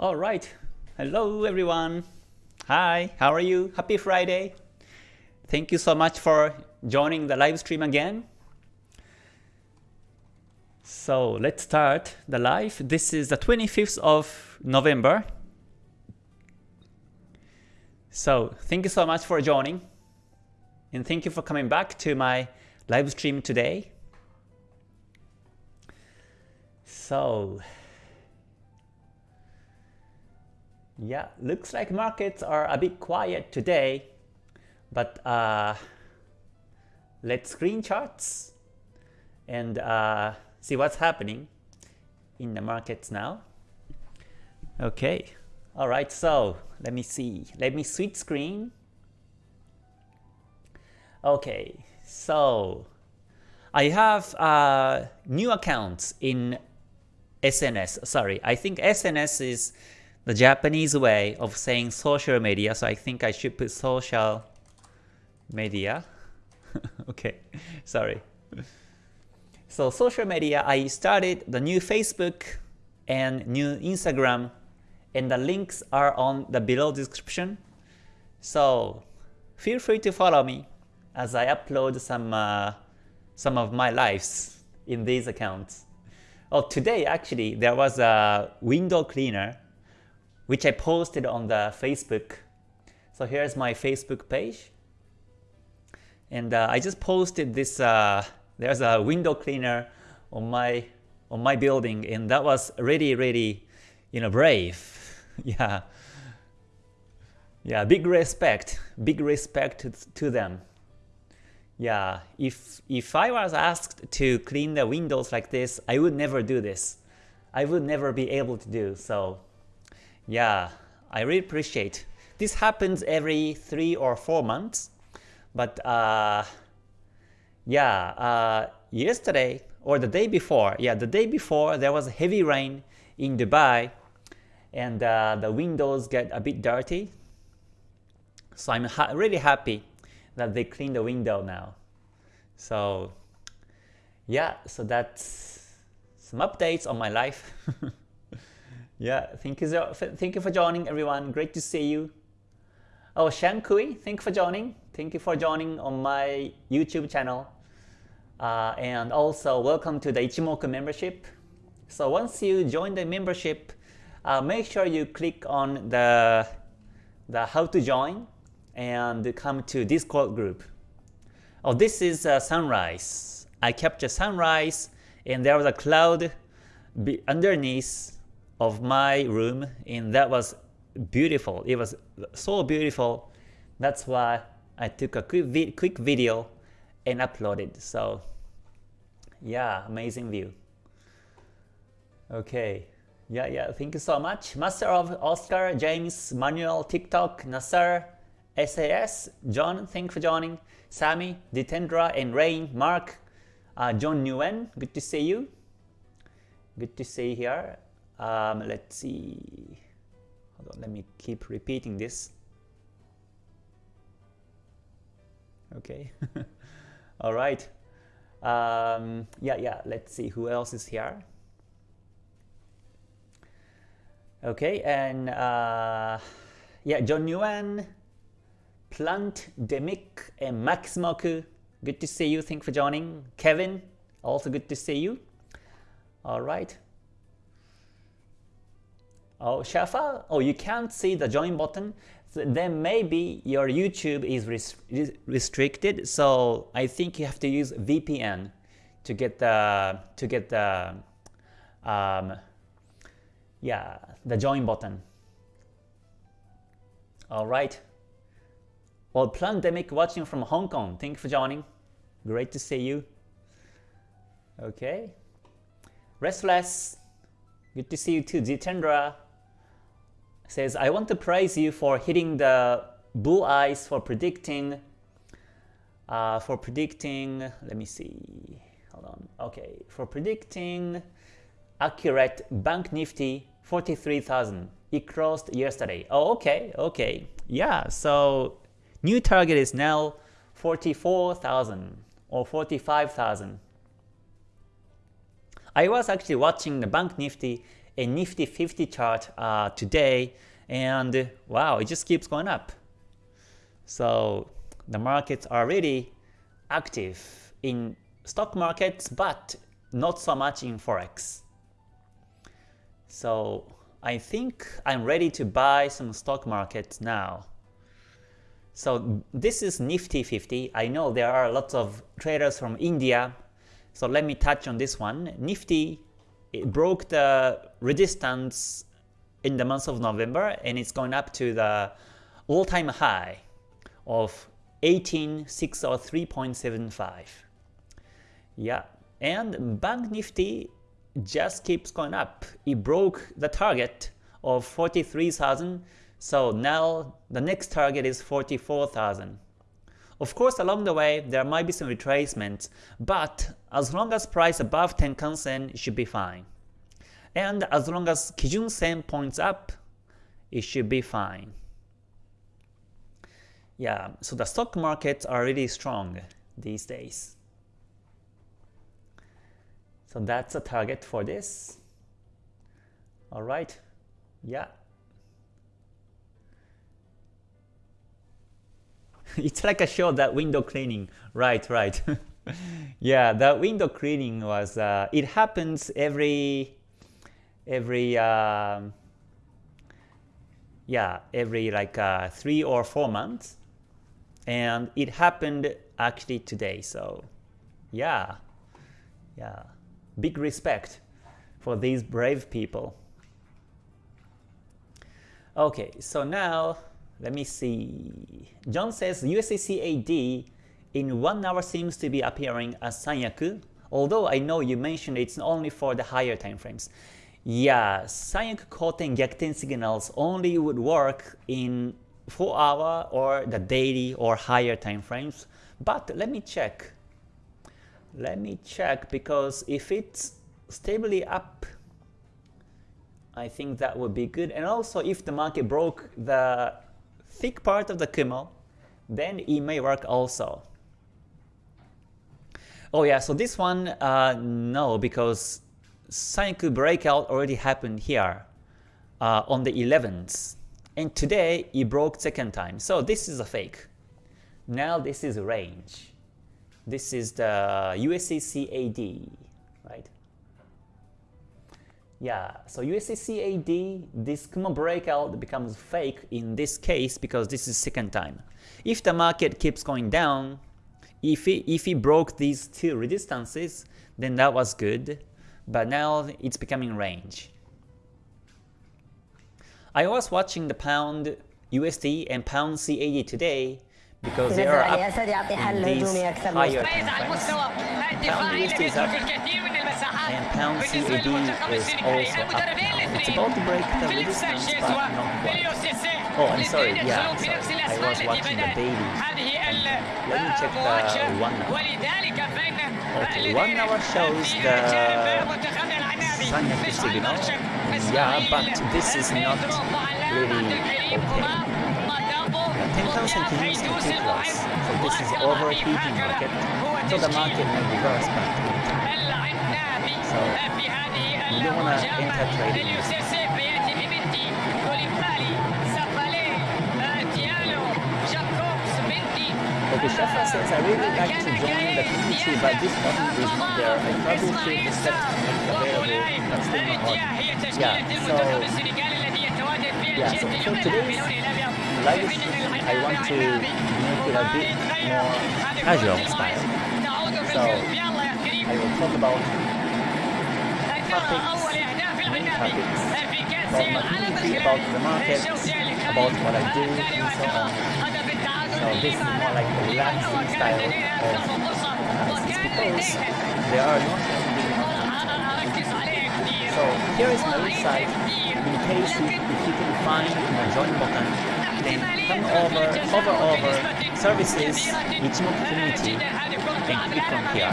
All right. Hello, everyone. Hi, how are you? Happy Friday. Thank you so much for joining the live stream again. So let's start the live. This is the 25th of November. So thank you so much for joining. And thank you for coming back to my live stream today. So Yeah, looks like markets are a bit quiet today, but uh, let's screen charts and uh, see what's happening in the markets now. Okay, all right, so let me see. Let me switch screen. Okay, so I have uh, new accounts in SNS. Sorry, I think SNS is the Japanese way of saying social media, so I think I should put social media. okay, sorry. So social media, I started the new Facebook and new Instagram, and the links are on the below description. So feel free to follow me as I upload some uh, some of my lives in these accounts. Oh, today actually there was a window cleaner which I posted on the Facebook. So here's my Facebook page. And uh, I just posted this, uh, there's a window cleaner on my on my building and that was really really you know brave. Yeah. Yeah big respect big respect to, to them. Yeah if if I was asked to clean the windows like this I would never do this. I would never be able to do so yeah, I really appreciate. This happens every three or four months, but uh, yeah, uh, yesterday or the day before, yeah, the day before there was heavy rain in Dubai, and uh, the windows get a bit dirty. So I'm ha really happy that they clean the window now. So yeah, so that's some updates on my life. Yeah, thank you, thank you for joining everyone. Great to see you. Oh, Shang Kui, thank you for joining. Thank you for joining on my YouTube channel. Uh, and also welcome to the Ichimoku membership. So once you join the membership, uh, make sure you click on the, the how to join and come to Discord group. Oh, this is uh, sunrise. I captured sunrise and there was a cloud underneath of my room and that was beautiful. It was so beautiful. That's why I took a quick, vi quick video and uploaded. So yeah, amazing view. Okay. Yeah, yeah, thank you so much. Master of Oscar, James, Manuel, TikTok, Nasser, SAS, John, thank you for joining. Sammy, Jitendra, and Rain, Mark, uh, John Nguyen, good to see you. Good to see you here. Um, let's see. Hold on, let me keep repeating this. Okay. All right. Um, yeah, yeah. Let's see who else is here. Okay, and uh, yeah, John Yuan, Plant Demic, and Maximoku. Good to see you. Thank you for joining. Kevin, also good to see you. All right. Oh, Shafa, oh, you can't see the join button. Then maybe your YouTube is res restricted. So I think you have to use VPN to get the to get the um, yeah the join button. All right. Well, Plandemic watching from Hong Kong. Thank you for joining. Great to see you. Okay. Restless. Good to see you too. Jitendra says, I want to praise you for hitting the bull eyes for predicting, uh, for predicting, let me see, hold on, okay, for predicting accurate Bank Nifty 43,000. It crossed yesterday. Oh, okay, okay. Yeah, so new target is now 44,000 or 45,000. I was actually watching the Bank Nifty a Nifty 50 chart uh, today, and wow, it just keeps going up. So the markets are really active in stock markets, but not so much in Forex. So I think I'm ready to buy some stock markets now. So this is Nifty 50. I know there are lots of traders from India. So let me touch on this one. Nifty it broke the resistance in the month of November and it's going up to the all-time high of 18603.75. Yeah, and Bank Nifty just keeps going up. It broke the target of 43,000, so now the next target is 44,000. Of course, along the way, there might be some retracements, but as long as price above Tenkan Sen, should be fine. And as long as Kijun Sen points up, it should be fine. Yeah, so the stock markets are really strong these days. So that's a target for this. Alright, yeah. it's like a show that window cleaning. Right, right. yeah, that window cleaning was, uh, it happens every, every, uh, yeah, every like uh, three or four months. And it happened actually today, so yeah, yeah big respect for these brave people. Okay, so now let me see. John says USDCAD in 1 hour seems to be appearing as Sanyaku, although I know you mentioned it's only for the higher time frames. Yeah, Sanyaku Koten Gyakuten signals only would work in 4 hour or the daily or higher time frames. But let me check. Let me check because if it's stably up, I think that would be good. And also if the market broke the thick part of the Kumo, then it may work also. Oh yeah, so this one, uh, no, because Sanyaku breakout already happened here uh, on the 11th. And today it broke second time. So this is a fake. Now this is range. This is the right? Yeah, so USDCAD, this Kumo breakout becomes fake in this case because this is second time. If the market keeps going down, if it, if it broke these two resistances, then that was good, but now it's becoming range. I was watching the pound USD and pound CAD today, because they are up in these higher timeframes. Pound USD is up, and pound CAD is also up now. It's about to break the resistance, but not quite. Oh, I'm sorry, yeah, sorry. I was watching the daily. Let me check the one hour. Okay, one hour shows the Sanyaku signal. Yeah, but this is not really okay. Tenkan Sen continues to tick loss, so this is overheating market, so the market may reverse back to So you don't want to enter trading Okay, Sheffer says, I really like to join the community, but this button is not there. I probably should set available customer order. Yeah, so, yeah, so for today's live stream, I want to make it a bit more casual style. So I will talk about topics, main topics, about my community, about the market, about what I do, and so on. So this is more like a relaxing style of uh, because there are not So here is my website in case if, you can find the join button then come over, hover over services Ichimoku community and click on here.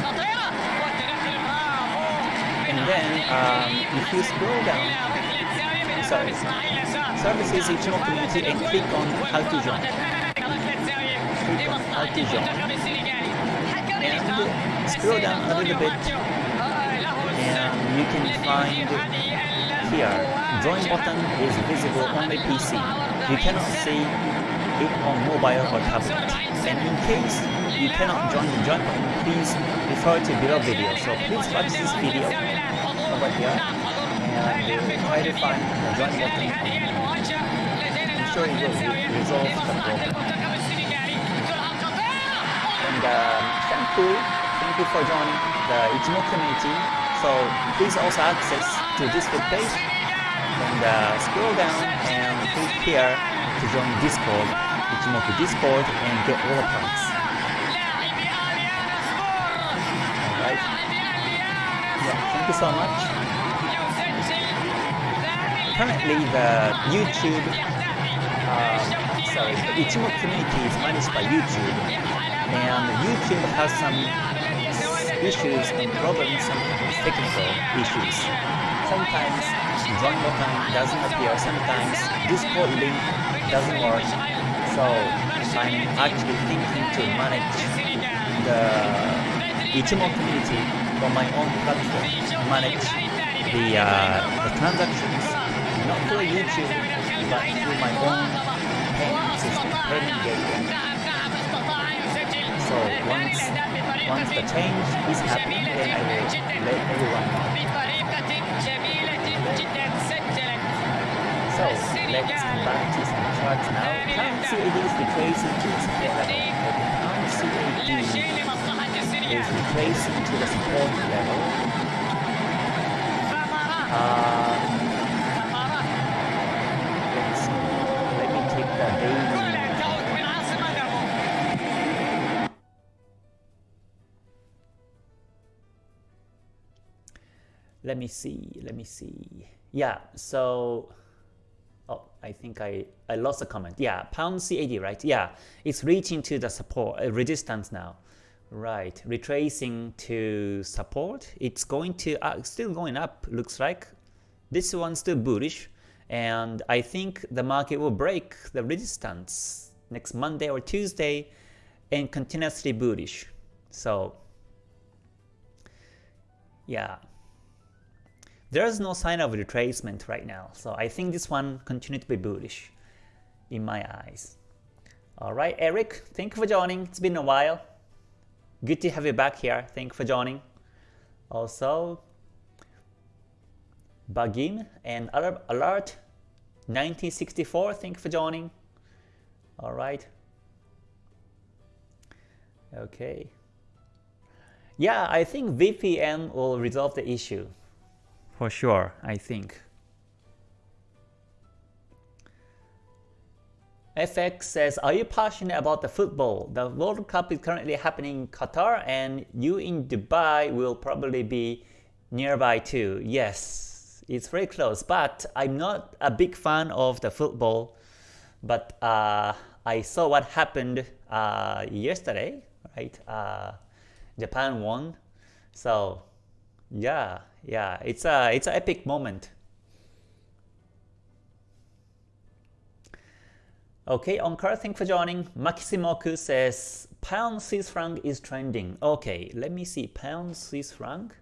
And then um, if you scroll down, sorry, services Ichimoku community and click on how to join. Click on how to join. And scroll down a little bit and you can find here, join button is visible only PC. You cannot see it on mobile or tablet. And in case you cannot join the join please refer to below video. So please watch this video over here and try to find the join button. I'm sure it will resolve the problem. And um, thank you, thank you for joining the Ichimoku community. So please also access to this web page and uh, scroll down and here to join Discord, Ichimoku Discord and get all the perks. Alright. Yeah, thank you so much. Currently the YouTube uh, sorry, the Ichimoku community is managed by YouTube and YouTube has some issues and problems, sometimes technical issues. Sometimes join button doesn't appear, sometimes Discord link doesn't work. So I'm actually thinking to manage the Ichimoku community on my own platform, manage the, uh, the transactions, not through YouTube, but through my own payment system, payment gateway. So once once the change is happening, then I will let everyone know. Come back to some charts now. Pound CAD is. retracing to the support level. Pound CAD is retracing to the support level. Uh, let's. Let me take the daily let me see. Let me see. Yeah so i think i i lost a comment. Yeah pound cad right? Yeah it's reaching to the support uh, resistance now. Right retracing to support. It's going to uh, still going up looks like. This one's still bullish and i think the market will break the resistance next monday or tuesday and continuously bullish. So yeah there's no sign of retracement right now, so I think this one continued to be bullish in my eyes. Alright, Eric, thank you for joining. It's been a while. Good to have you back here. Thank you for joining. Also, Bagim and Alert 1964, thank you for joining. Alright. Okay. Yeah, I think VPN will resolve the issue for sure, I think. FX says, are you passionate about the football? The World Cup is currently happening in Qatar and you in Dubai will probably be nearby too. Yes, it's very close, but I'm not a big fan of the football. But uh, I saw what happened uh, yesterday, right? Uh, Japan won. So yeah, yeah, it's a it's an epic moment. Okay, Onkar, thanks for joining. Makisimoku says pound Swiss franc is trending. Okay, let me see. Pound Swiss franc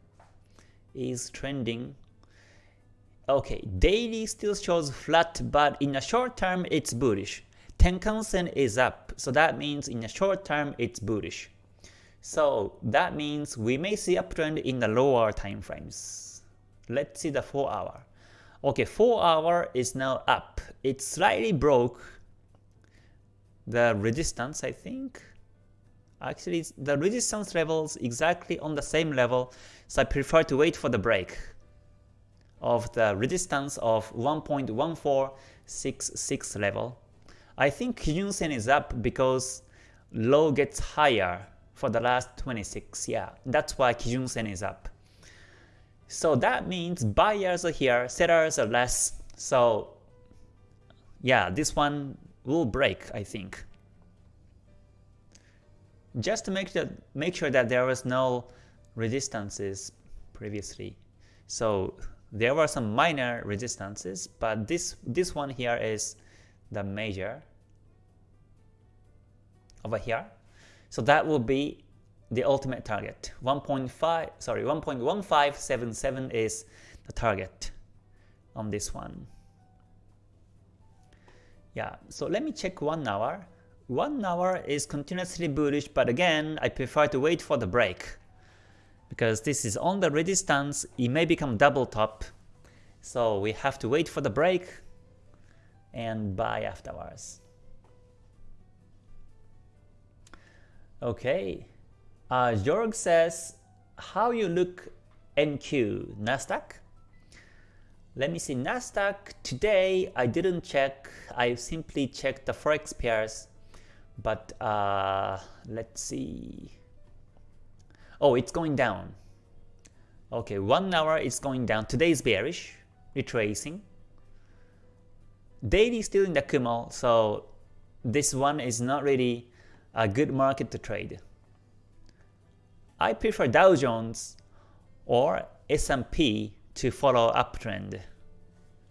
is trending. Okay, daily still shows flat, but in the short term it's bullish. Tenkan-sen is up, so that means in the short term it's bullish. So that means we may see uptrend in the lower time frames. Let's see the 4 hour. Okay, 4 hour is now up. It slightly broke the resistance, I think. Actually, the resistance levels exactly on the same level, so I prefer to wait for the break of the resistance of 1.1466 level. I think Kijun Sen is up because low gets higher for the last 26. Yeah, that's why Kijun Sen is up. So that means buyers are here, sellers are less. So yeah, this one will break, I think. Just to make, that, make sure that there was no resistances previously. So there were some minor resistances, but this, this one here is the major over here. So that will be the ultimate target. 1.5 sorry 1.1577 is the target on this one. Yeah, so let me check 1 hour. 1 hour is continuously bullish, but again, I prefer to wait for the break. Because this is on the resistance, it may become double top. So we have to wait for the break and buy afterwards. Okay, uh, Jorg says, how you look NQ, Nasdaq? Let me see, Nasdaq today I didn't check, I simply checked the forex pairs, but uh, let's see. Oh, it's going down. Okay, one hour it's going down. Today is bearish, retracing. Daily still in the Kumo, so this one is not really a good market to trade. I prefer Dow Jones or S&P to follow uptrend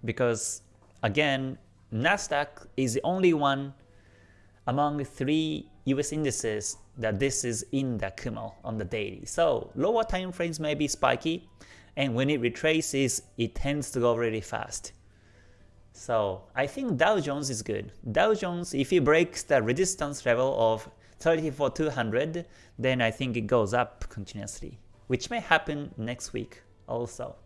because again Nasdaq is the only one among three US indices that this is in the Kumo on the daily. So lower time frames may be spiky and when it retraces it tends to go really fast. So I think Dow Jones is good. Dow Jones if it breaks the resistance level of 34200 then I think it goes up continuously which may happen next week also.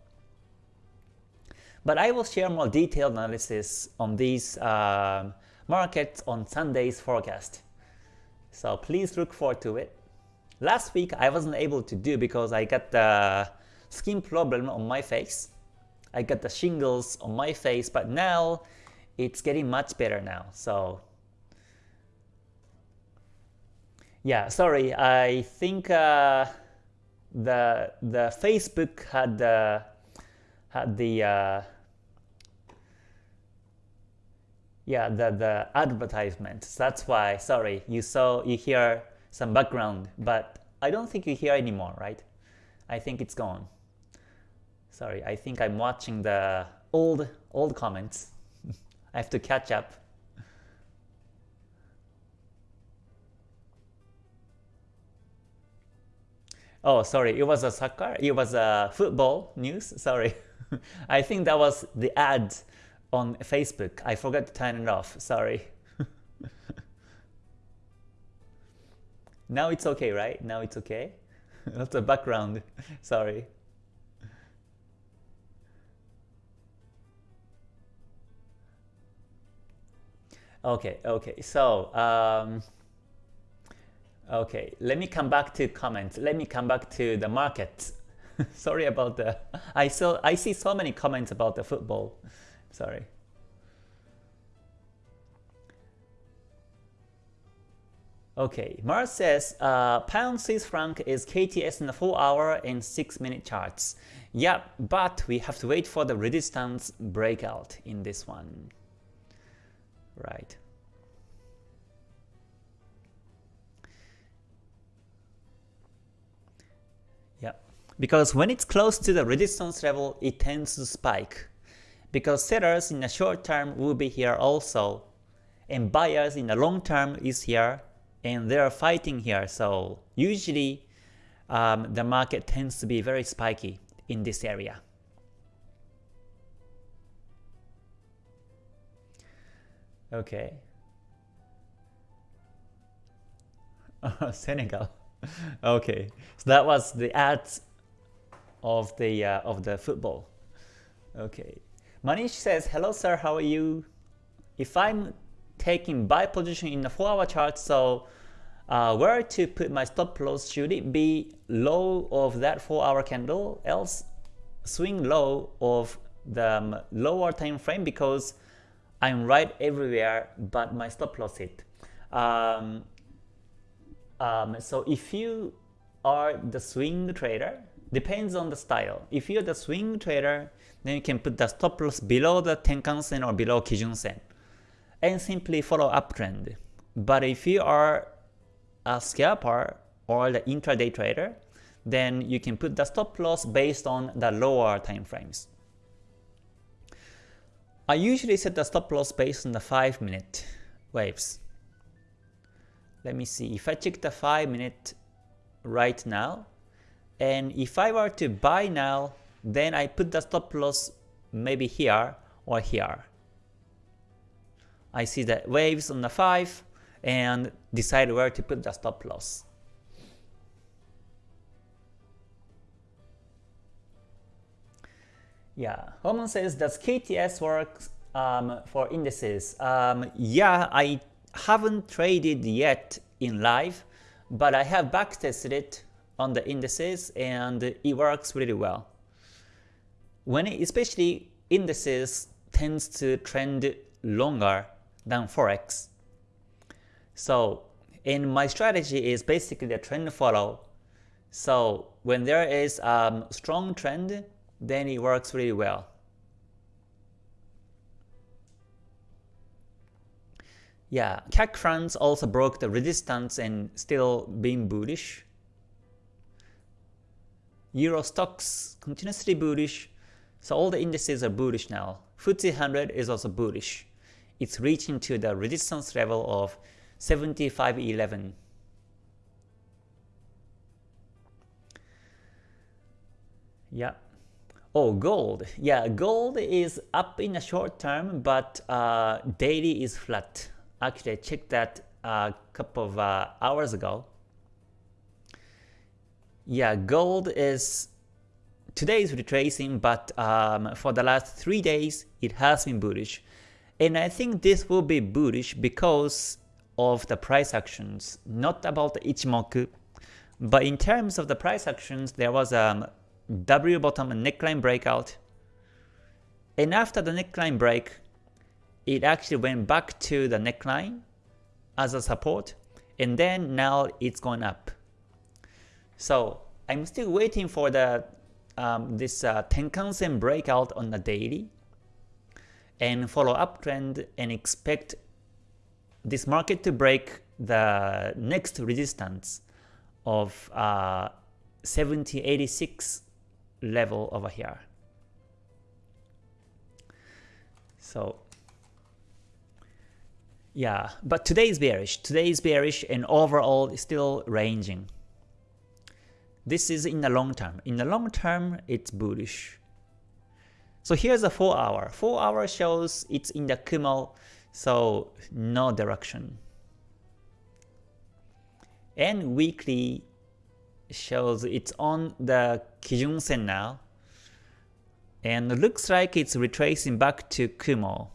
But I will share more detailed analysis on these uh, markets on Sunday's forecast. So please look forward to it. Last week I wasn't able to do because I got the skin problem on my face. I got the shingles on my face, but now it's getting much better now. So yeah, sorry, I think uh, the the Facebook had the had the uh, yeah the the advertisements. That's why. Sorry, you saw you hear some background, but I don't think you hear anymore, right? I think it's gone. Sorry, I think I'm watching the old old comments. I have to catch up. Oh, sorry, it was a soccer, it was a football news, sorry. I think that was the ad on Facebook. I forgot to turn it off, sorry. now it's okay, right? Now it's okay? That's the background, sorry. Okay, okay, so um, Okay, let me come back to comments. Let me come back to the market. Sorry about the. I saw. I see so many comments about the football. Sorry. Okay, Mars says uh, pound Swiss franc is KTS in the 4 hour and 6 minute charts. Yeah, but we have to wait for the resistance breakout in this one. Right. Yeah, because when it's close to the resistance level, it tends to spike. Because sellers in the short term will be here also, and buyers in the long term is here, and they are fighting here. So usually um, the market tends to be very spiky in this area. Okay. Senegal. okay, so that was the ads of the uh, of the football. Okay, Manish says, "Hello, sir. How are you? If I'm taking buy position in the four-hour chart, so uh, where to put my stop loss? Should it be low of that four-hour candle, else swing low of the um, lower time frame because I'm right everywhere, but my stop loss hit. Um, um, so if you are the swing trader, depends on the style. If you're the swing trader, then you can put the stop loss below the Tenkan-sen or below Kijun-sen and simply follow uptrend. But if you are a scalper or the intraday trader, then you can put the stop loss based on the lower time frames. I usually set the stop loss based on the 5 minute waves. Let me see, if I check the 5 minute right now, and if I were to buy now, then I put the stop loss maybe here or here. I see the waves on the 5 and decide where to put the stop loss. Yeah, Roman says, does KTS work um, for indices? Um, yeah, I haven't traded yet in live, but I have backtested it on the indices and it works really well. When it, especially indices tends to trend longer than forex. So in my strategy is basically the trend follow. So when there is a um, strong trend, then it works really well. Yeah, CAC France also broke the resistance and still being bullish. Euro Stoxx continuously bullish, so all the indices are bullish now. FTSE 100 is also bullish. It's reaching to the resistance level of 75.11. Yeah. Oh, gold. Yeah, gold is up in the short term, but uh, daily is flat. Actually, I checked that a couple of uh, hours ago. Yeah, gold is today is retracing, but um, for the last three days it has been bullish, and I think this will be bullish because of the price actions, not about the Ichimoku, but in terms of the price actions, there was a um, W bottom and neckline breakout, and after the neckline break, it actually went back to the neckline as a support, and then now it's going up. So I'm still waiting for the um, this uh, Tenkan-sen breakout on the daily and follow uptrend and expect this market to break the next resistance of uh, 7086 level over here. So yeah, but today is bearish. Today is bearish and overall still ranging. This is in the long term. In the long term, it's bullish. So here's a 4 hour. 4 hour shows it's in the Kumo, so no direction. And weekly shows it's on the Kijun Sen now. And looks like it's retracing back to Kumo.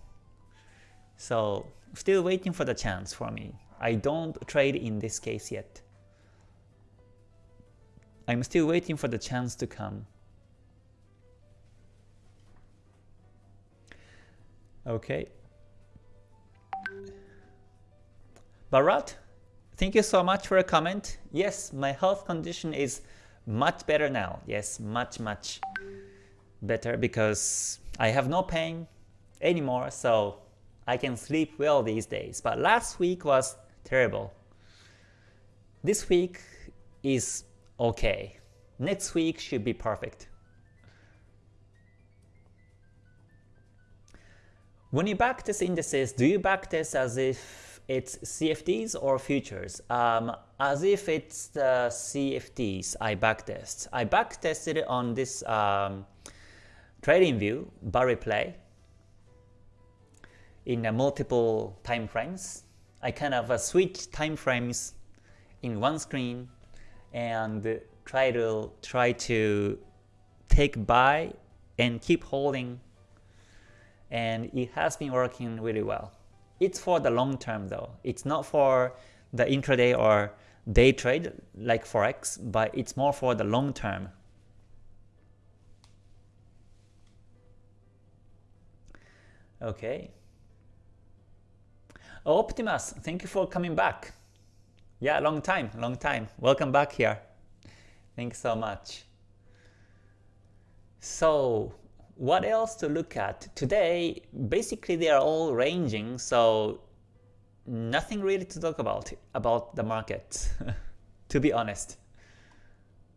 So still waiting for the chance for me. I don't trade in this case yet. I'm still waiting for the chance to come. Okay. Barat, thank you so much for a comment. Yes, my health condition is much better now. Yes, much, much better because I have no pain anymore, so I can sleep well these days. But last week was terrible. This week is okay. Next week should be perfect. When you backtest indices, do you backtest as if it's CFDs or futures? Um, as if it's the CFDs I backtest. I backtested on this um, TradingView bar replay in uh, multiple time frames. I kind of uh, switch time frames in one screen and try to try to take buy and keep holding and it has been working really well. It's for the long term though. It's not for the intraday or day trade like forex, but it's more for the long term. Okay. Oh, Optimus, thank you for coming back. Yeah, long time, long time. Welcome back here. Thanks so much. So what else to look at? Today, basically they are all ranging, so nothing really to talk about about the market, to be honest.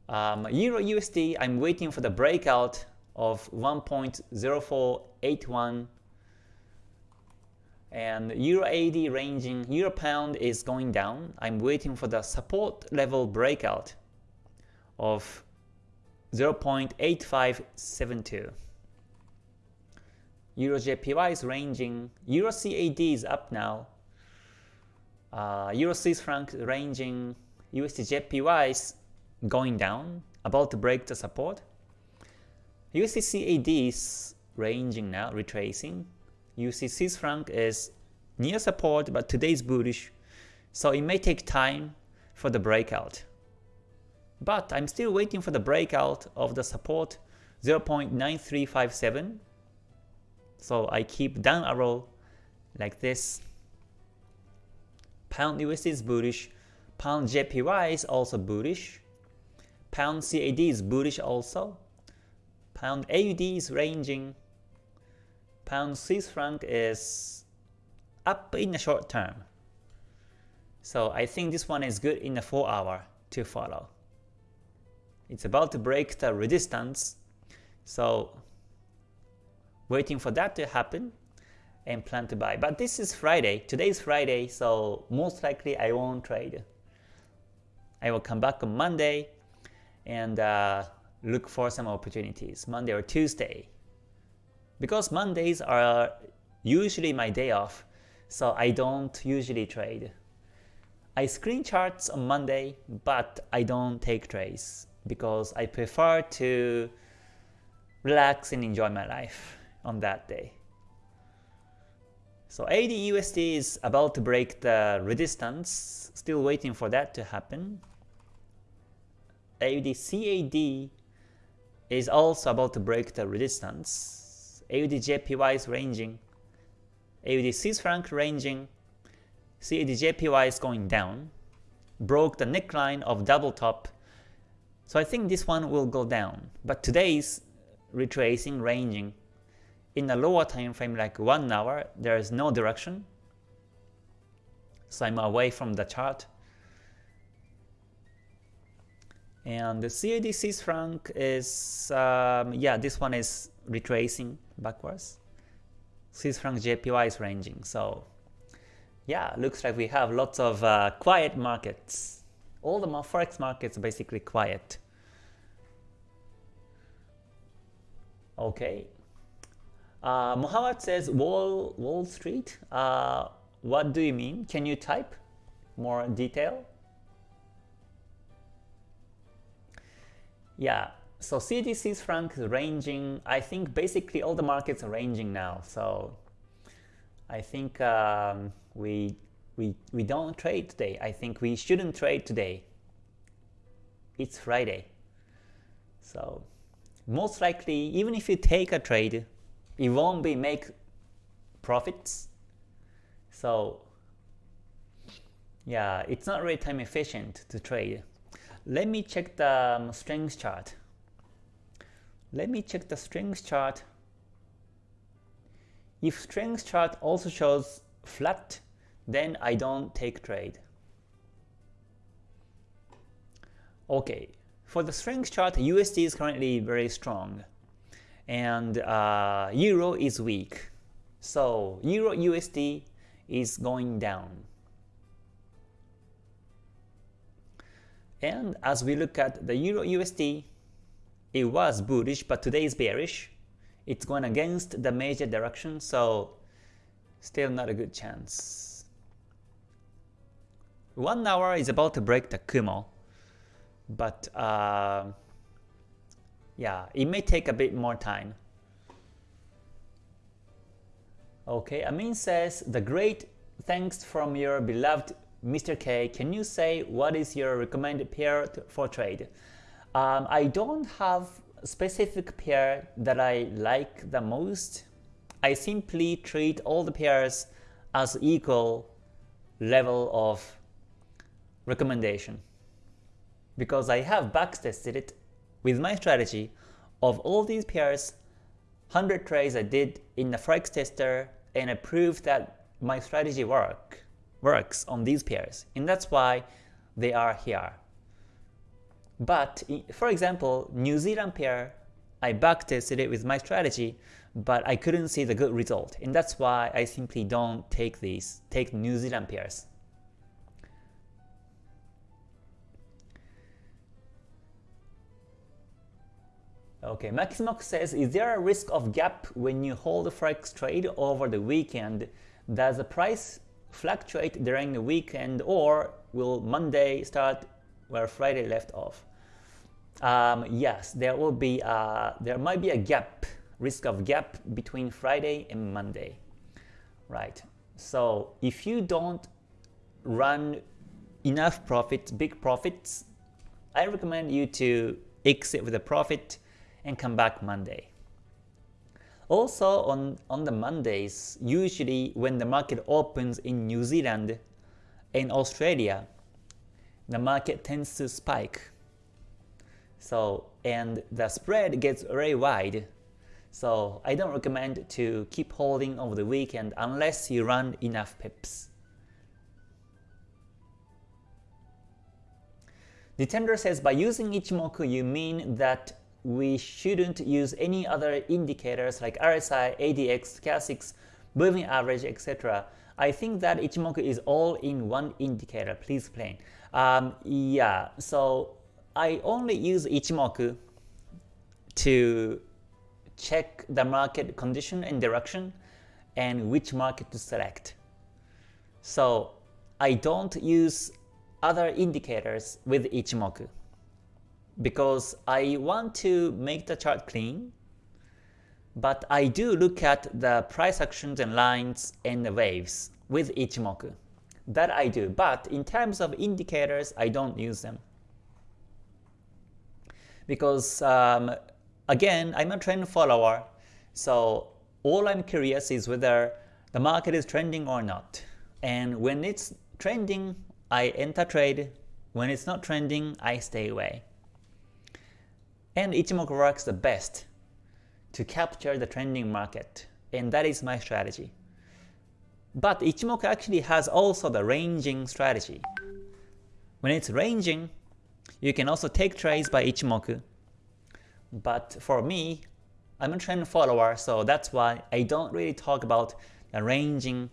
Um, Euro USD, I'm waiting for the breakout of 1.0481 and Euro AD ranging, Euro Pound is going down. I'm waiting for the support level breakout of 0.8572. Euro JPY is ranging. Euro CAD is up now. Uh, Euro Swiss franc ranging. USD JPY is going down, about to break the support. USD CAD is ranging now, retracing. USD Swiss franc is near support, but today is bullish, so it may take time for the breakout. But I'm still waiting for the breakout of the support 0.9357. So I keep down arrow like this. Pound USD is bullish. Pound JPY is also bullish. Pound CAD is bullish also. Pound AUD is ranging. Pound Swiss franc is up in the short term. So I think this one is good in the 4 hour to follow. It's about to break the resistance. So waiting for that to happen and plan to buy. But this is Friday. Today is Friday, so most likely I won't trade. I will come back on Monday and uh, look for some opportunities, Monday or Tuesday. Because Mondays are usually my day off, so I don't usually trade. I screen charts on Monday, but I don't take trades because I prefer to relax and enjoy my life on that day. So AUD USD is about to break the resistance, still waiting for that to happen. AUD CAD is also about to break the resistance. AUD JPY is ranging. AUD Swiss franc ranging. CAD JPY is going down. Broke the neckline of double top. So I think this one will go down. But today's retracing, ranging. In a lower time frame like 1 hour, there is no direction. So I'm away from the chart. And the CAD Swiss franc is, um, yeah, this one is retracing backwards. Swiss franc JPY is ranging. So yeah, looks like we have lots of uh, quiet markets. All the forex markets are basically quiet. Okay. Uh, says Wall Wall Street. Uh, what do you mean? Can you type more detail? Yeah, so CDC's franc is ranging. I think basically all the markets are ranging now. So I think um, we we we don't trade today. I think we shouldn't trade today. It's Friday. So most likely, even if you take a trade, it won't be make profits. So yeah, it's not really time efficient to trade. Let me check the um, strength chart. Let me check the strength chart. If strength chart also shows flat, then I don't take trade. Okay, for the strength chart, USD is currently very strong, and uh, Euro is weak. So Euro USD is going down. And as we look at the Euro USD, it was bullish, but today is bearish. It's going against the major direction, so still not a good chance. One hour is about to break the Kumo, but uh, yeah, it may take a bit more time. Okay, Amin says, the great thanks from your beloved Mr. K, can you say what is your recommended pair for trade? Um, I don't have specific pair that I like the most. I simply treat all the pairs as equal level of recommendation because I have backtested it with my strategy of all these pairs 100 trades I did in the Forex tester and I proved that my strategy work works on these pairs, and that's why they are here. But for example, New Zealand pair, I backtested it with my strategy, but I couldn't see the good result, and that's why I simply don't take these, take New Zealand pairs. Okay, Maximox says, is there a risk of gap when you hold a forex trade over the weekend? Does the price fluctuate during the weekend or will Monday start where Friday left off? Um, yes, there will be a, there might be a gap, risk of gap between Friday and Monday, right? So if you don't run enough profits, big profits, I recommend you to exit with a profit and come back Monday. Also on, on the Mondays, usually when the market opens in New Zealand and Australia, the market tends to spike. So and the spread gets very wide. So I don't recommend to keep holding over the weekend unless you run enough pips. The tender says by using Ichimoku you mean that we shouldn't use any other indicators like RSI, ADX, Stochastics, moving average, etc. I think that Ichimoku is all in one indicator. Please explain. Um, yeah, so I only use Ichimoku to check the market condition and direction and which market to select. So I don't use other indicators with Ichimoku because I want to make the chart clean, but I do look at the price actions and lines and the waves with Ichimoku. That I do, but in terms of indicators, I don't use them. Because um, again, I'm a trend follower, so all I'm curious is whether the market is trending or not. And when it's trending, I enter trade. When it's not trending, I stay away. And Ichimoku works the best to capture the trending market, and that is my strategy. But Ichimoku actually has also the ranging strategy. When it's ranging, you can also take trades by Ichimoku. But for me, I'm a trend follower, so that's why I don't really talk about the ranging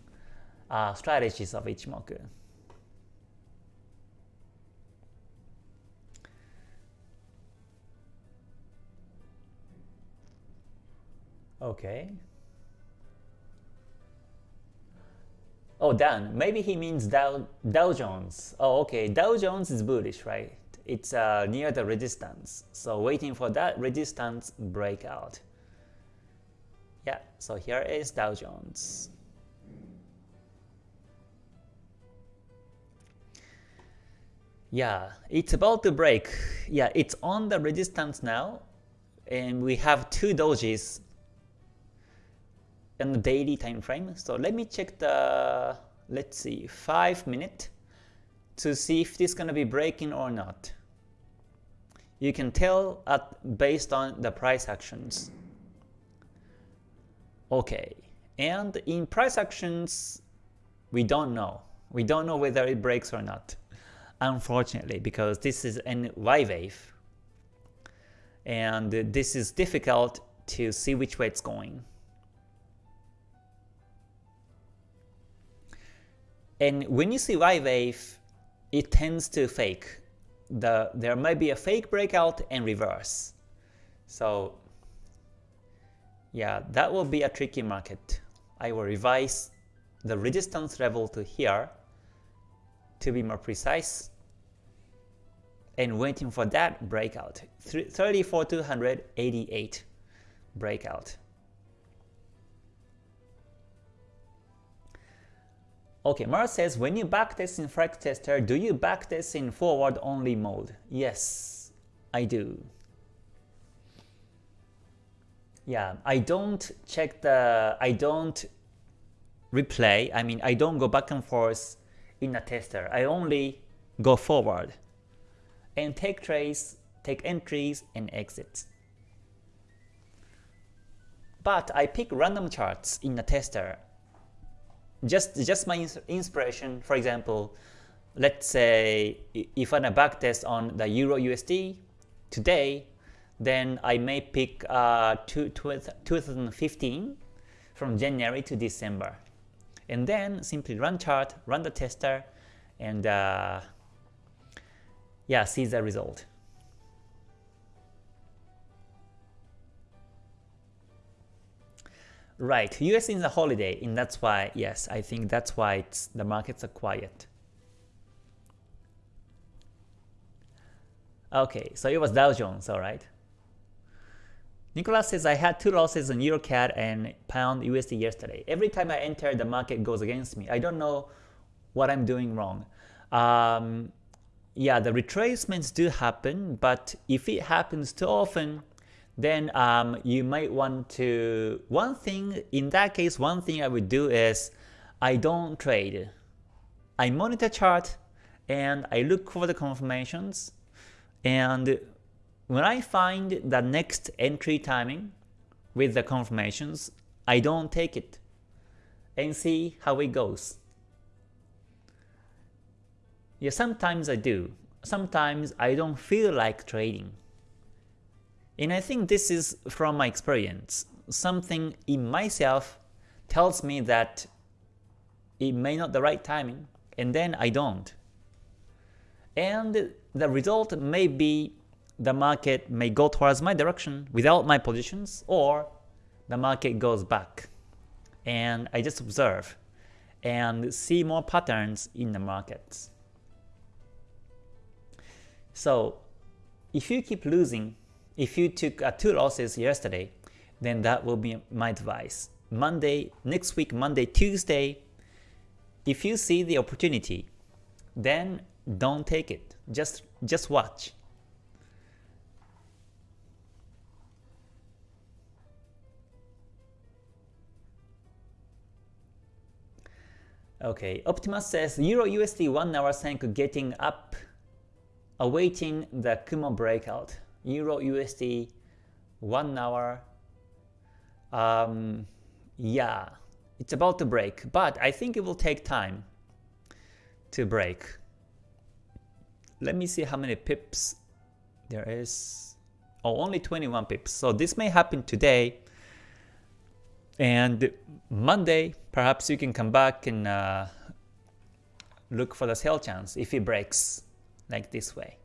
uh, strategies of Ichimoku. Okay. Oh, Dan. Maybe he means Dow, Dow Jones. Oh, okay. Dow Jones is bullish, right? It's uh, near the resistance. So waiting for that resistance breakout. Yeah, so here is Dow Jones. Yeah, it's about to break. Yeah, it's on the resistance now. And we have two dojis in the daily time frame. So let me check the let's see 5 minute to see if this is going to be breaking or not. You can tell at based on the price actions. Okay, and in price actions, we don't know. We don't know whether it breaks or not, unfortunately, because this is an Y wave. And this is difficult to see which way it's going. And when you see Y wave, it tends to fake. The, there might be a fake breakout and reverse. So yeah, that will be a tricky market. I will revise the resistance level to here to be more precise and waiting for that breakout 34288 breakout Okay, Mara says, when you backtest in Forex Tester, do you backtest in forward only mode? Yes, I do. Yeah, I don't check the, I don't replay, I mean, I don't go back and forth in a tester. I only go forward and take trades, take entries, and exits. But I pick random charts in a tester just just my inspiration, for example, let's say if a backtest on the Euro USD today, then I may pick uh, 2015 from January to December. And then simply run chart, run the tester, and uh, yeah, see the result. Right, US is a holiday, and that's why, yes, I think that's why it's, the markets are quiet. Okay, so it was Dow Jones, alright. Nicholas says, I had two losses on EuroCAD and Pound USD yesterday. Every time I enter, the market goes against me. I don't know what I'm doing wrong. Um, yeah, the retracements do happen, but if it happens too often, then um, you might want to, one thing, in that case, one thing I would do is, I don't trade. I monitor chart and I look for the confirmations and when I find the next entry timing with the confirmations, I don't take it and see how it goes. Yeah, sometimes I do. Sometimes I don't feel like trading. And I think this is from my experience. Something in myself tells me that it may not the right timing, and then I don't. And the result may be the market may go towards my direction without my positions, or the market goes back. And I just observe and see more patterns in the markets. So if you keep losing if you took uh, two losses yesterday, then that will be my advice. Monday, next week, Monday, Tuesday, if you see the opportunity, then don't take it. Just just watch. Okay, Optimus says Euro USD 1 hour Senko getting up, awaiting the Kumo breakout. Euro USD, one hour. Um, yeah, it's about to break, but I think it will take time to break. Let me see how many pips there is. Oh, only 21 pips. So this may happen today. And Monday, perhaps you can come back and uh, look for the sell chance if it breaks like this way.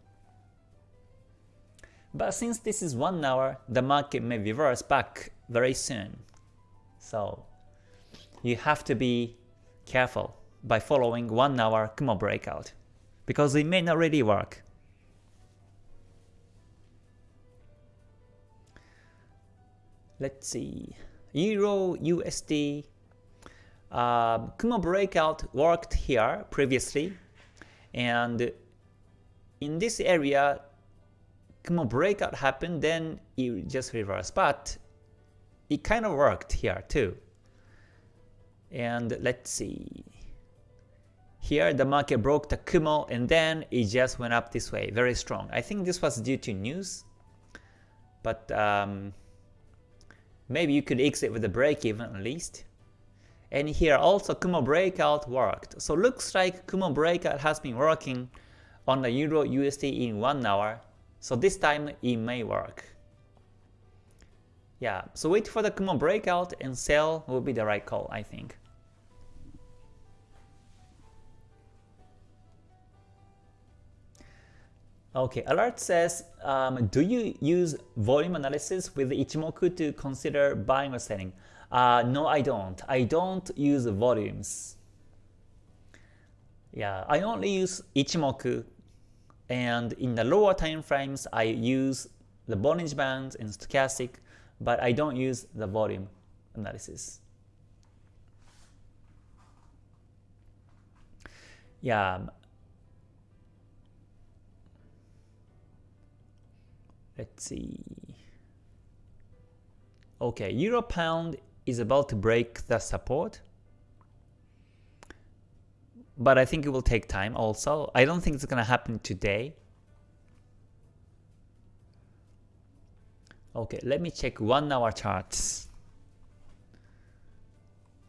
But since this is 1 hour, the market may reverse back very soon. So you have to be careful by following 1 hour Kumo breakout because it may not really work. Let's see. Euro USD uh, Kumo breakout worked here previously and in this area Kumo breakout happened, then it just reversed. But it kind of worked here too. And let's see. Here the market broke the Kumo and then it just went up this way, very strong. I think this was due to news. But um, maybe you could exit with a break even at least. And here also Kumo breakout worked. So looks like Kumo breakout has been working on the Euro USD in 1 hour so this time it may work. Yeah, so wait for the Kumo breakout and sell will be the right call, I think. Okay, alert says, um, do you use volume analysis with Ichimoku to consider buying or selling? Uh, no, I don't. I don't use volumes. Yeah, I only use Ichimoku and in the lower time frames, I use the Bollinger Bands and Stochastic, but I don't use the volume analysis. Yeah. Let's see. Okay, Euro Pound is about to break the support but I think it will take time also. I don't think it's gonna happen today. Okay, let me check one hour charts.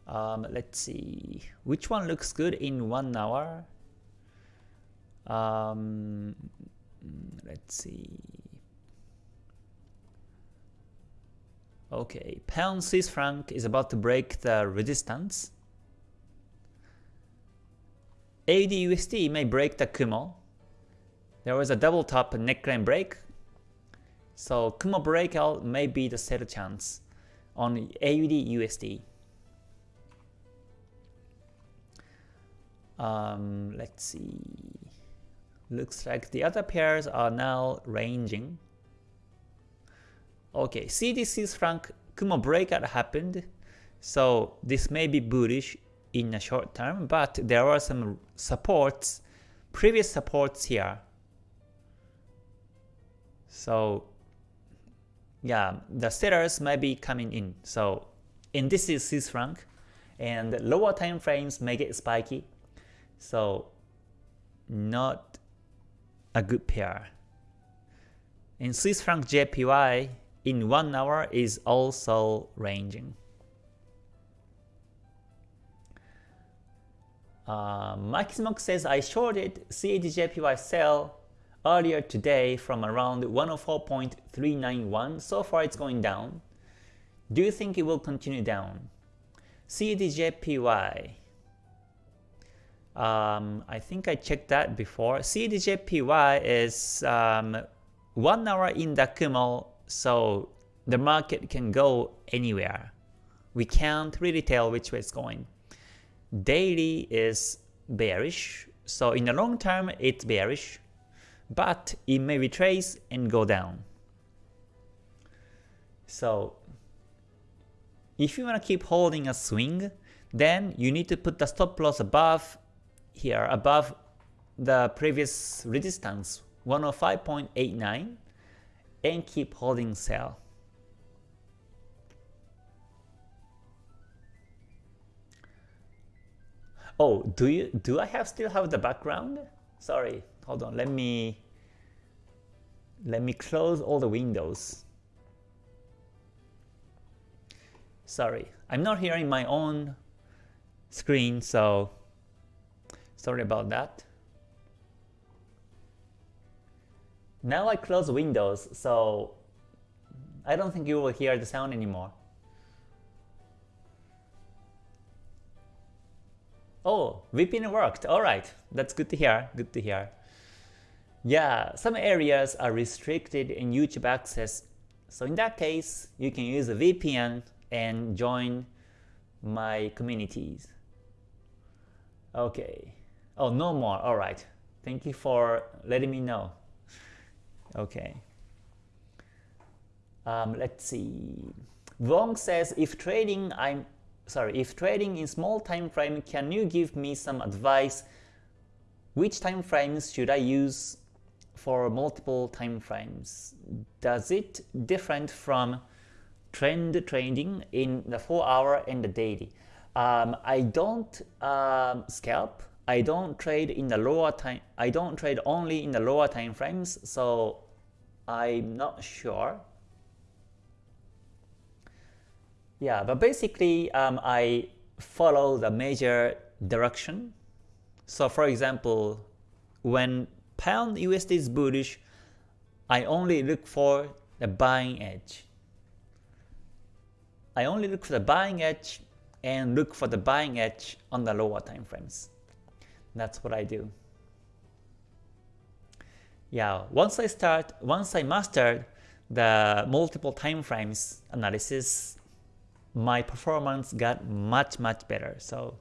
Um, let's see, which one looks good in one hour? Um, let's see. Okay, pound Swiss franc is about to break the resistance. AUDUSD may break the Kumo. There was a double top neckline break. So Kumo breakout may be the sell chance. on AUD USD. Um, let's see. Looks like the other pairs are now ranging. Okay, Swiss franc Kumo breakout happened, so this may be bullish in a short term, but there are some supports, previous supports here. So yeah, the sellers might be coming in. So and this is Swiss franc, and lower time frames may get spiky. So not a good pair. In Swiss franc JPY in 1 hour is also ranging. Uh, Maximox says I shorted CADJPY sell earlier today from around 104.391. So far it's going down. Do you think it will continue down? CADJPY. Um, I think I checked that before. CADJPY is um, 1 hour in the Kumo, so the market can go anywhere. We can't really tell which way it's going. Daily is bearish, so in the long term it's bearish but it may retrace and go down. So if you want to keep holding a swing, then you need to put the stop loss above here, above the previous resistance 105.89 and keep holding sell. Oh, do you do I have still have the background? Sorry, hold on, let me let me close all the windows. Sorry, I'm not hearing my own screen, so sorry about that. Now I close windows, so I don't think you will hear the sound anymore. Oh, VPN worked. Alright, that's good to hear. Good to hear. Yeah, some areas are restricted in YouTube access. So in that case, you can use a VPN and join my communities. Okay. Oh, no more. Alright. Thank you for letting me know. Okay. Um, let's see. Wong says, if trading, I'm sorry, if trading in small time frame, can you give me some advice? Which time frames should I use for multiple time frames? Does it different from trend trading in the 4 hour and the daily? Um, I don't um, scalp. I don't trade in the lower time. I don't trade only in the lower time frames, so I'm not sure. Yeah, but basically um, I follow the major direction. So for example, when pound USD is bullish, I only look for the buying edge. I only look for the buying edge and look for the buying edge on the lower time frames. That's what I do. Yeah, once I start, once I mastered the multiple time frames analysis, my performance got much much better. So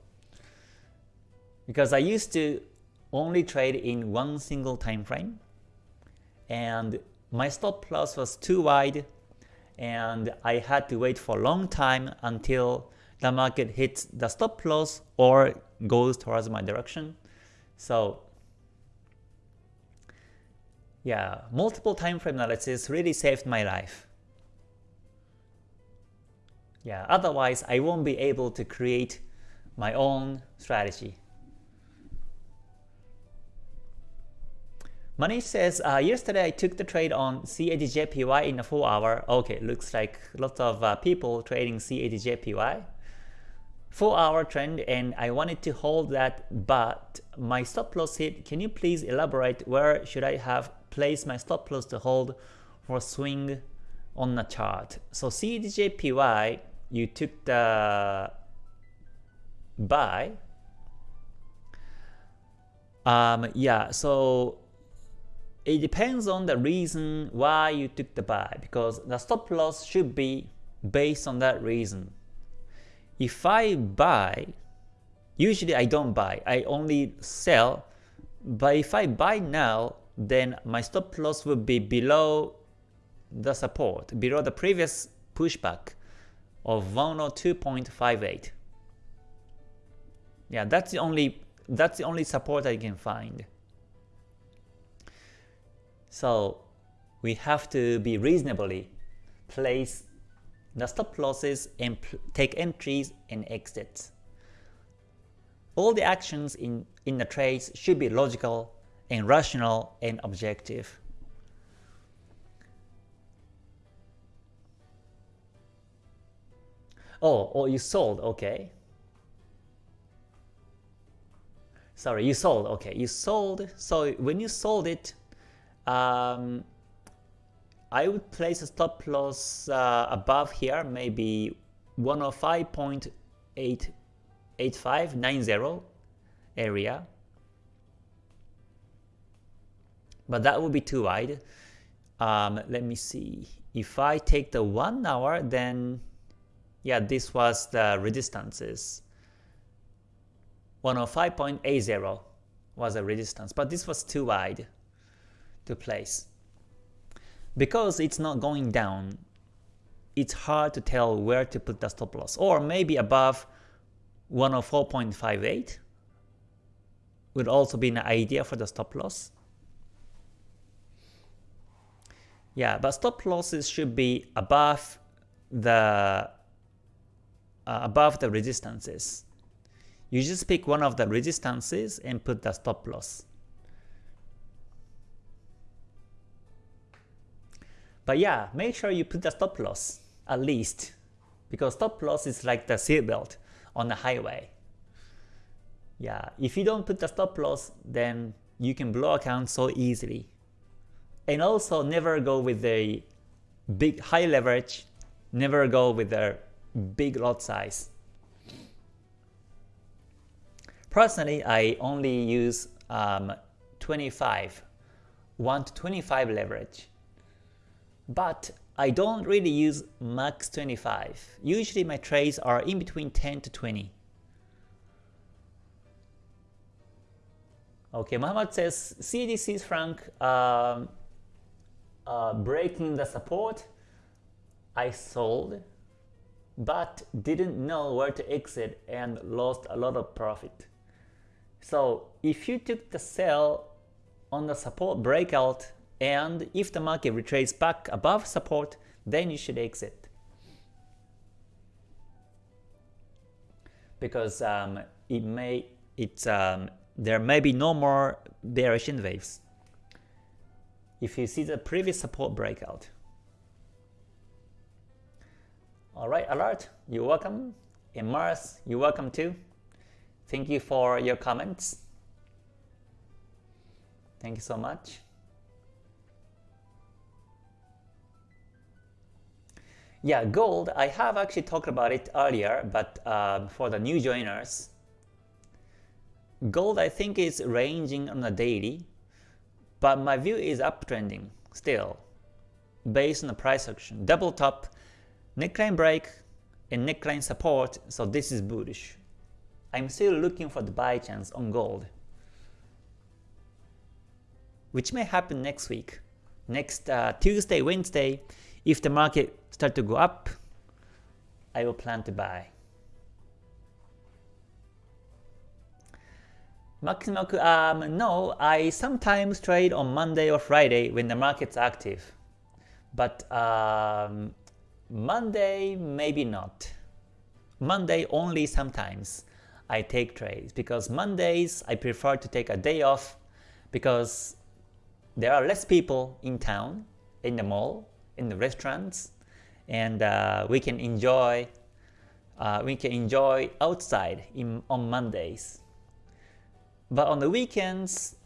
because I used to only trade in one single time frame and my stop loss was too wide and I had to wait for a long time until the market hits the stop loss or goes towards my direction. So yeah, multiple time frame analysis really saved my life. Yeah, otherwise I won't be able to create my own strategy. Manish says, uh, yesterday I took the trade on CADJPY in a 4 hour. Okay, looks like lots of uh, people trading CADJPY. 4 hour trend and I wanted to hold that but my stop loss hit. Can you please elaborate where should I have placed my stop loss to hold for swing on the chart? So CADJPY you took the buy. Um, yeah, so it depends on the reason why you took the buy because the stop loss should be based on that reason. If I buy, usually I don't buy, I only sell, but if I buy now, then my stop loss will be below the support, below the previous pushback of 102.58. Yeah, that's the only that's the only support I can find. So we have to be reasonably place the stop losses and take entries and exits. All the actions in, in the trades should be logical and rational and objective. Oh, oh, you sold, okay. Sorry, you sold, okay, you sold. So when you sold it, um, I would place a stop loss uh, above here, maybe 105.8590 area. But that would be too wide. Um, let me see. If I take the 1 hour, then yeah, this was the resistances. 105.80 was a resistance, but this was too wide to place. Because it's not going down, it's hard to tell where to put the stop loss. Or maybe above 104.58 would also be an idea for the stop loss. Yeah, but stop losses should be above the uh, above the resistances. You just pick one of the resistances and put the stop loss. But yeah, make sure you put the stop loss at least because stop loss is like the seatbelt on the highway. Yeah, if you don't put the stop loss, then you can blow account so easily. And also never go with a big high leverage, never go with a big lot size. Personally, I only use um, 25, 1 to 25 leverage. But I don't really use max 25. Usually my trades are in between 10 to 20. Okay, Muhammad says CAD franc um, uh, breaking the support. I sold but didn't know where to exit and lost a lot of profit. So if you took the sell on the support breakout and if the market retraces back above support, then you should exit. Because um, it may it's um, there may be no more bearish waves if you see the previous support breakout. Alright, Alert, you're welcome. Mars, you're welcome too. Thank you for your comments. Thank you so much. Yeah, gold, I have actually talked about it earlier, but um, for the new joiners, gold I think is ranging on a daily, but my view is uptrending still, based on the price action. Double top neckline break and neckline support, so this is bullish. I'm still looking for the buy chance on gold, which may happen next week. Next uh, Tuesday, Wednesday, if the market start to go up, I will plan to buy. Maximaku, um, no, I sometimes trade on Monday or Friday when the market's active. But um, Monday, maybe not. Monday only sometimes I take trades because Mondays I prefer to take a day off because there are less people in town, in the mall, in the restaurants, and uh, we can enjoy uh, we can enjoy outside in, on Mondays. But on the weekends,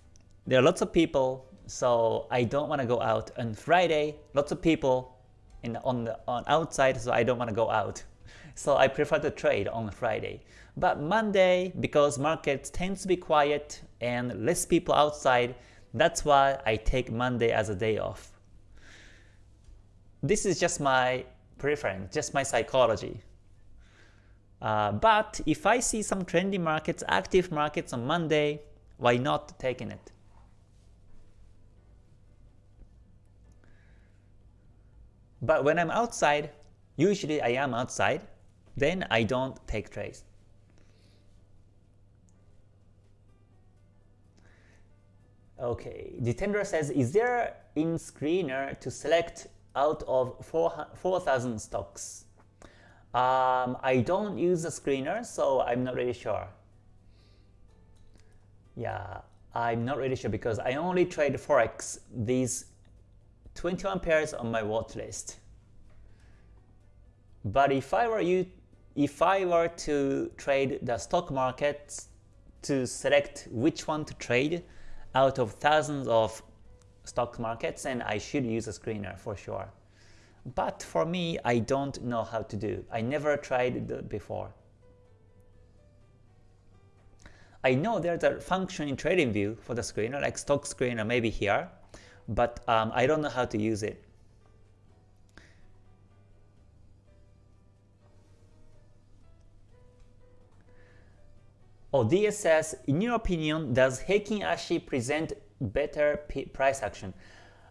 there are lots of people, so I don't want to go out. On Friday, lots of people, on the on outside, so I don't want to go out. So I prefer to trade on Friday. But Monday, because markets tends to be quiet and less people outside, that's why I take Monday as a day off. This is just my preference, just my psychology. Uh, but if I see some trendy markets, active markets on Monday, why not taking it? But when I'm outside, usually I am outside, then I don't take trades. Okay, Detender says, is there in screener to select out of 4,000 stocks? Um, I don't use a screener, so I'm not really sure. Yeah, I'm not really sure because I only trade Forex, these 21 pairs on my watch list. But if I were you, if I were to trade the stock markets to select which one to trade out of thousands of stock markets, and I should use a screener for sure. But for me, I don't know how to do. I never tried it before. I know there's a function in TradingView for the screener, like stock screener maybe here, but um, I don't know how to use it. Oh, DS says, in your opinion, does Heikin Ashi present better price action?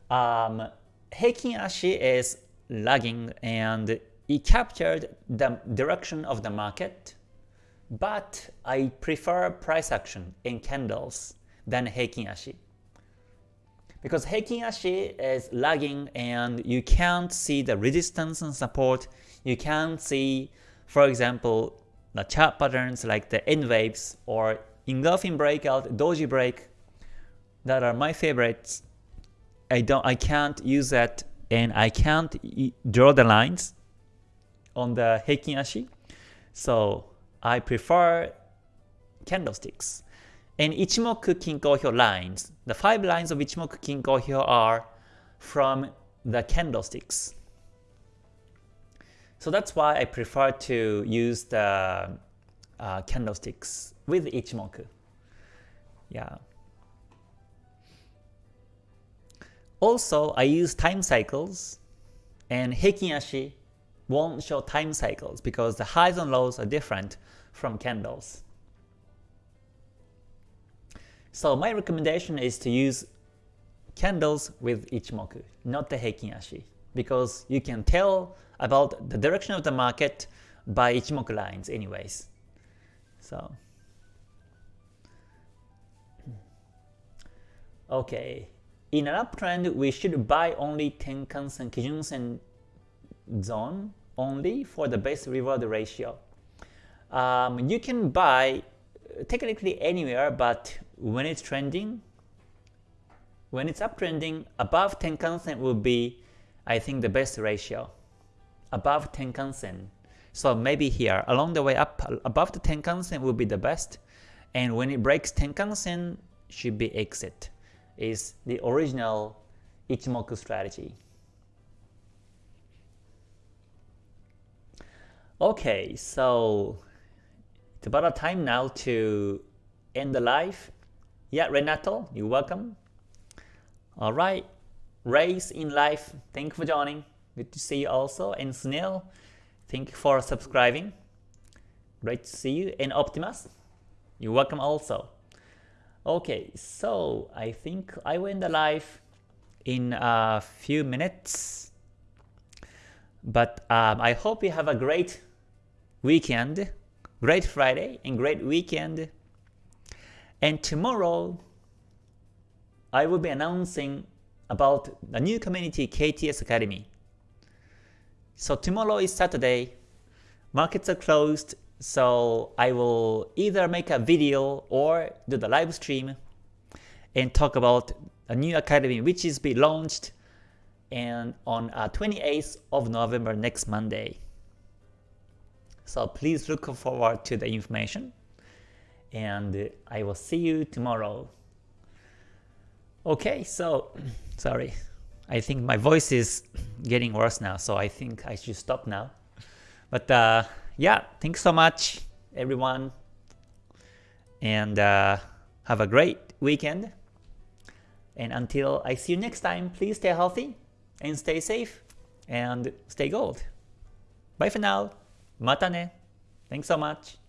Um, Heikin Ashi is lagging and it captured the direction of the market, but I prefer price action in candles than Heikin Ashi. Because Heikin Ashi is lagging and you can't see the resistance and support, you can't see, for example, the chart patterns like the N waves or engulfing breakout, doji break that are my favorites. I don't I can't use that and I can't draw the lines on the Heikin Ashi. So I prefer candlesticks. And Ichimoku Kinko Hyo lines, the five lines of Ichimoku Kinko Hyo are from the candlesticks. So that's why I prefer to use the uh, candlesticks with Ichimoku. Yeah. Also, I use time cycles, and Heikin Ashi won't show time cycles because the highs and lows are different from candles. So my recommendation is to use candles with Ichimoku, not the Heikin Ashi, because you can tell about the direction of the market by Ichimoku lines anyways. So Okay, in an uptrend, we should buy only Tenkan-sen, Kijun-sen zone only for the best reward ratio. Um, you can buy technically anywhere, but when it's trending, when it's uptrending, above Tenkan-sen will be, I think, the best ratio. Above Tenkan-sen. So maybe here, along the way up, above the Tenkan-sen will be the best, and when it breaks Tenkan-sen, should be exit is the original Ichimoku strategy. Okay, so it's about a time now to end the live. Yeah, Renato, you're welcome. Alright, Race in Life, thank you for joining. Good to see you also. And Snail, thank you for subscribing. Great to see you. And Optimus, you're welcome also. Okay, so I think I will end the live in a few minutes. But um, I hope you have a great weekend, great Friday, and great weekend. And tomorrow, I will be announcing about the new community KTS Academy. So tomorrow is Saturday, markets are closed, so I will either make a video or do the live stream and talk about a new academy which is be launched and on uh, 28th of November next Monday. So please look forward to the information and I will see you tomorrow. Okay, so sorry. I think my voice is getting worse now, so I think I should stop now. But uh, yeah, thanks so much, everyone. And uh, have a great weekend. And until I see you next time, please stay healthy and stay safe and stay gold. Bye for now. Mata ne. Thanks so much.